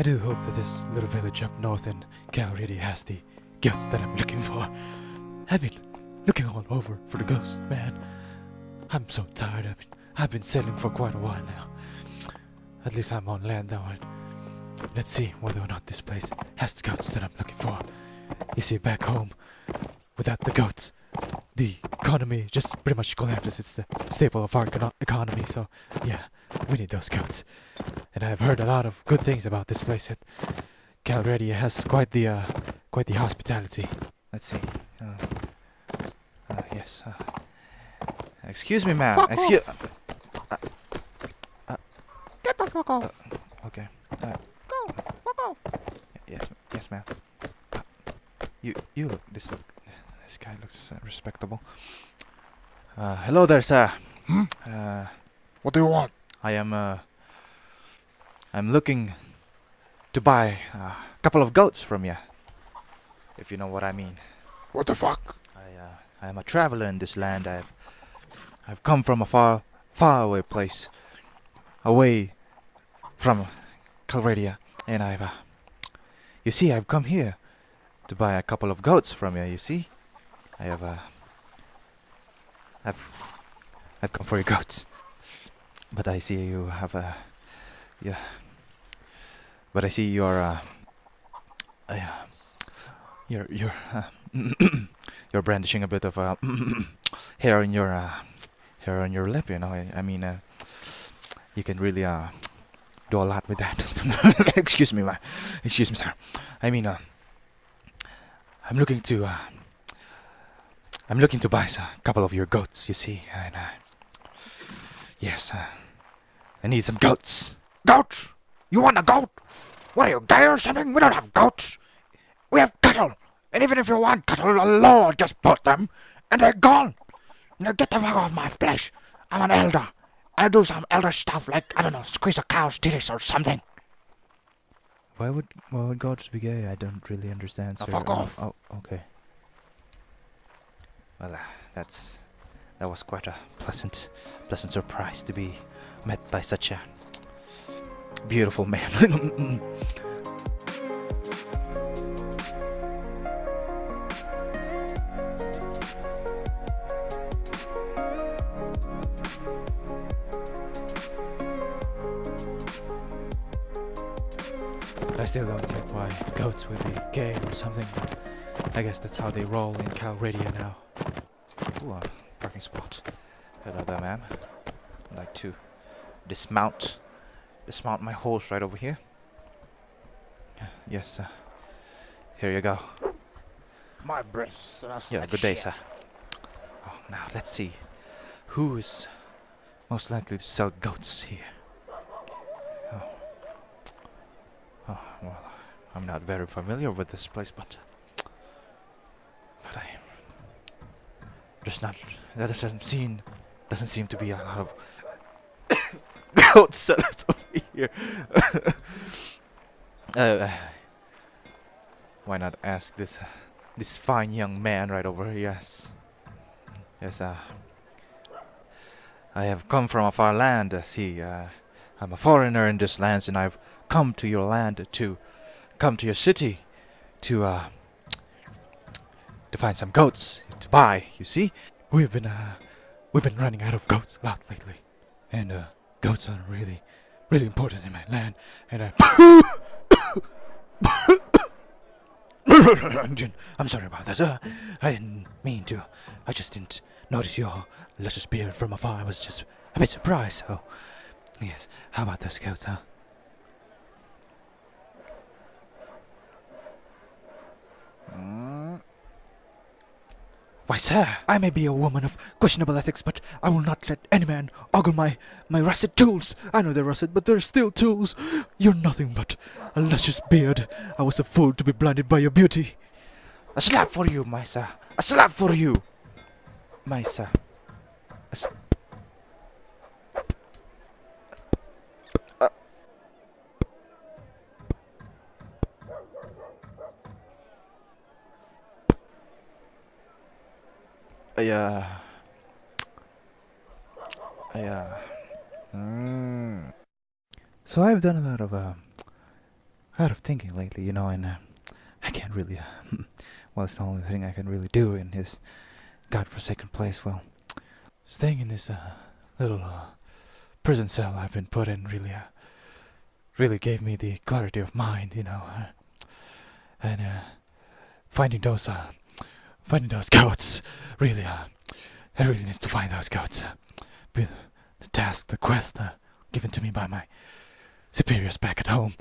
I do hope that this little village up north in Calradia has the goats that I'm looking for. I've been looking all over for the ghost, man. I'm so tired. I've been, I've been sailing for quite a while now. At least I'm on land now. Let's see whether or not this place has the goats that I'm looking for. You see, back home, without the goats, the economy just pretty much collapses. It's the staple of our econo- economy. So, yeah, we need those goats. And I've heard a lot of good things about this place. It Calradia has quite the uh, quite the hospitality. Let's see. Uh, uh, yes. Uh, excuse me, ma'am. Fuck Excuse. Get the fuck off. Okay. Uh, Go. Fuck off. yes, yes, ma'am. Uh, you, you look. This look. This guy looks uh, respectable. Uh, hello there, sir. Hmm? Uh, What do you want? I am. Uh, I'm looking to buy a couple of goats from you. If you know what I mean. What the fuck? I, uh, I am a traveler in this land. I've, I've come from a far, far away place, away from Calradia, and I've, uh, you see, I've come here to buy a couple of goats from you. You see, I have, uh, I've, I've come for your goats, but I see you have a, yeah, but I see you're, uh, uh you're, you're, uh, you're brandishing a bit of uh, hair on your uh, hair on your lip. You know, I, I mean, uh, you can really uh, do a lot with that. excuse me, ma. Excuse me, sir. I mean, uh, I'm looking to uh, I'm looking to buy a couple of your goats. You see, and uh, yes, uh, I need some goats. Goats? You want a goat? What are you, gay or something? We don't have goats. We have cattle. And even if you want cattle, the law just put them, and they're gone. Now get the fuck off my flesh. I'm an elder. I do some elder stuff like, I don't know, squeeze a cow's titties or something. Why would why would goats be gay? I don't really understand. Now sir. fuck off. Oh, okay. Well, uh, that's that was quite a pleasant pleasant surprise to be met by such a beautiful man. Mm, mm. I still don't get why goats would be gay or something, but I guess that's how they roll in Calradia now. Ooh, parking spot. Hello there, ma'am. I'd like to dismount, dismount my horse right over here. Yes, sir. here you go. My breasts. That's Yeah, good day, sir. Oh, now let's see. Who is most likely to sell goats here? Oh. Oh, well, I'm not very familiar with this place, but. But I. There's not. That doesn't seem. Doesn't seem to be a lot of. goat sellers over here. uh, why not ask this. This fine young man right over here. Yes. Yes, uh. I have come from a far land, uh, see, uh, I'm a foreigner in this land, and I've come to your land to come to your city to, uh, to find some goats to buy, you see? We've been, uh, we've been running out of goats a lot lately. And, uh, goats are really, really important in my land, and I. I'm sorry about that. Uh, I didn't mean to. I just didn't notice your luscious beard from afar. I was just a bit surprised. So, yes. How about those goats, huh? Why, sir, I may be a woman of questionable ethics, but I will not let any man ogle my, my rusted tools. I know they're rusted, but they're still tools. You're nothing but a luscious beard. I was a fool to be blinded by your beauty. A slap for you, my sir. A slap for you, my sir. I, uh, I, uh, mm. So I've done a lot of, uh, out of thinking lately, you know, and uh, I can't really. Uh, well, it's the only thing I can really do in this godforsaken place. Well, staying in this uh, little uh, prison cell I've been put in really, really gave me the clarity of mind, you know, and uh, finding those, finding those goats, really, uh, I really need to find those goats. Uh, the task, the quest uh, given to me by my superiors back at home.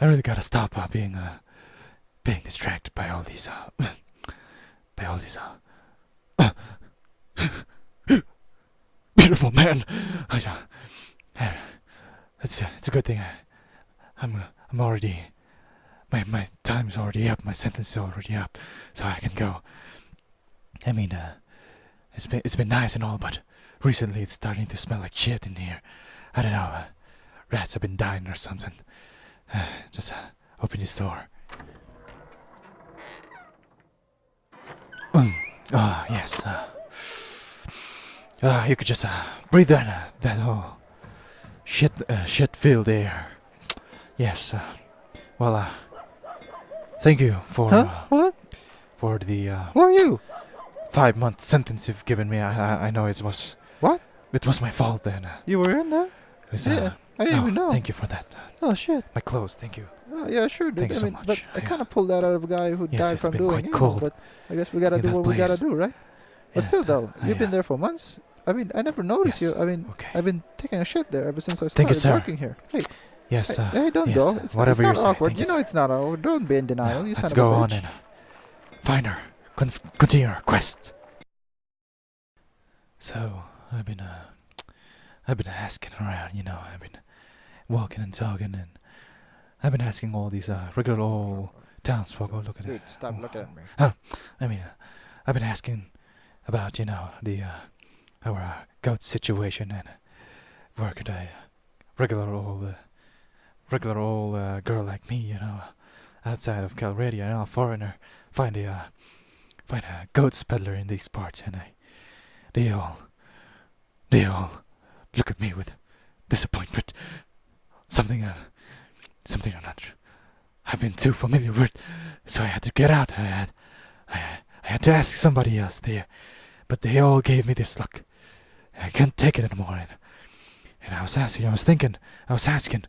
I really gotta stop uh, being uh, being distracted by all these uh, by all these uh, beautiful men. I, uh, it's uh, it's a good thing I, I'm uh, I'm already my my time's already up. My sentence is already up, so I can go. I mean, uh, it's been it's been nice and all, but recently it's starting to smell like shit in here. I don't know. Uh, rats have been dying or something. Uh, just uh, open this door. Mm. Ah, yes. Uh, uh, you could just uh, breathe in uh, that whole shit, uh, shit-filled air. Yes. Uh, well, uh, thank you for Huh? uh, What? for the uh, Who are you? five-month sentence you've given me. I, I I know it was What? It was my fault then. Uh, You were in there? was, Yeah, uh, I didn't no, even know. Thank you for that. Oh shit. my clothes. Thank you. Oh, yeah, sure, dude. Thank you I so mean, much. but I kind of pulled that out of a guy who Yes, died from been doing quite it. cold But I guess we gotta do what we gotta do, right? But Yeah, still, though, uh, you've been there for months. I mean, I never noticed Yes. you. I mean, Okay. I've been taking a shit there ever since I started you, working here. Hey, Yes. hey, Uh, hey, don't yes, go. uh, It's, whatever it's you're not saying. awkward. You you, know it's not awkward. Don't be in denial. now, you let's go on and uh, find her. Con- continue our quest. So I've been uh, I've been asking around. You know, I've been walking and talking, and I've been asking all these uh, regular old townsfolk. Oh, look at Dude, it. stop Oh, looking at me. I mean, uh, I've been asking about, you know, the uh, our uh, goat situation and uh, where could I, uh, regular old, uh, regular old uh, girl like me, you know, outside of Calradia, you know, a foreigner, find a, uh, find a goat peddler in these parts, and I, they all, they all look at me with disappointment. Something, uh, something I'm not, I've been too familiar with, so I had to get out. I had, I, I had to ask somebody else there, but they all gave me this look. I couldn't take it anymore, and, and I was asking, I was thinking, I was asking,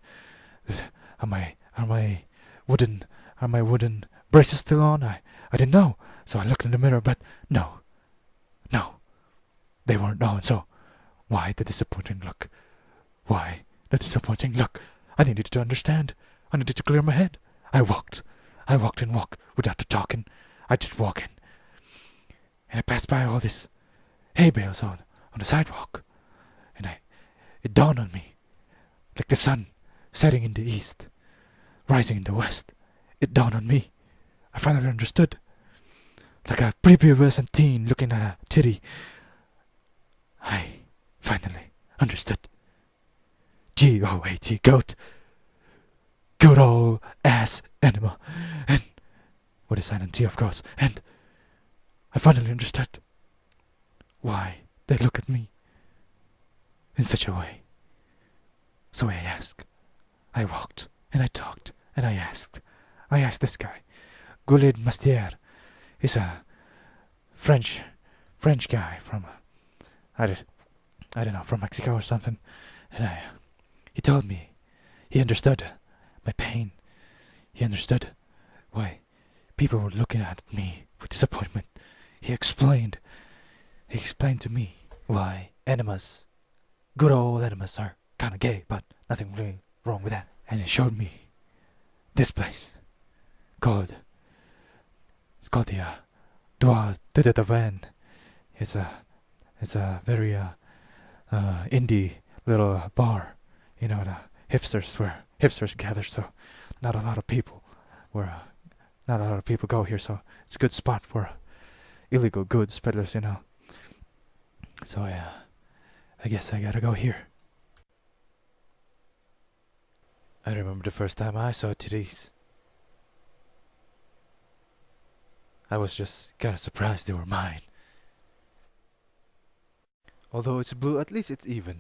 are my, are my wooden, are my wooden braces still on? I, I didn't know, so I looked in the mirror, but no, no, they weren't on. So, why the disappointing look? Why the disappointing look? I needed to understand. I needed to clear my head. I walked. I walked and walked without the talking. I just walk in. And I passed by all this hay bales on, on the sidewalk. And I it dawned on me. Like the sun setting in the east, rising in the west. It dawned on me. I finally understood. Like a prepubescent teen looking at a titty. I finally understood. G O A T goat. Good old ass animal. And with a silent T of course. And I finally understood why they look at me in such a way. So I asked. I walked and I talked and I asked. I asked this guy, Gulid Mastier. He's a French, French guy from, uh, I did, I don't know, from Mexico or something. And I, he told me, he understood my pain. He understood why people were looking at me with disappointment. He explained, he explained to me why enemas, good old enemas, are kind of gay, but nothing really wrong with that. And it showed me this place called, it's called the uh, Dua de de Van. It's a, it's a very uh, uh, indie little bar, you know, the hipsters where hipsters gather. So not a lot of people, where uh, not a lot of people go here. So it's a good spot for illegal goods peddlers, you know. So I, uh, I guess I gotta go here. I remember the first time I saw titties. I was just kinda surprised they were mine. Although it's blue, at least it's even.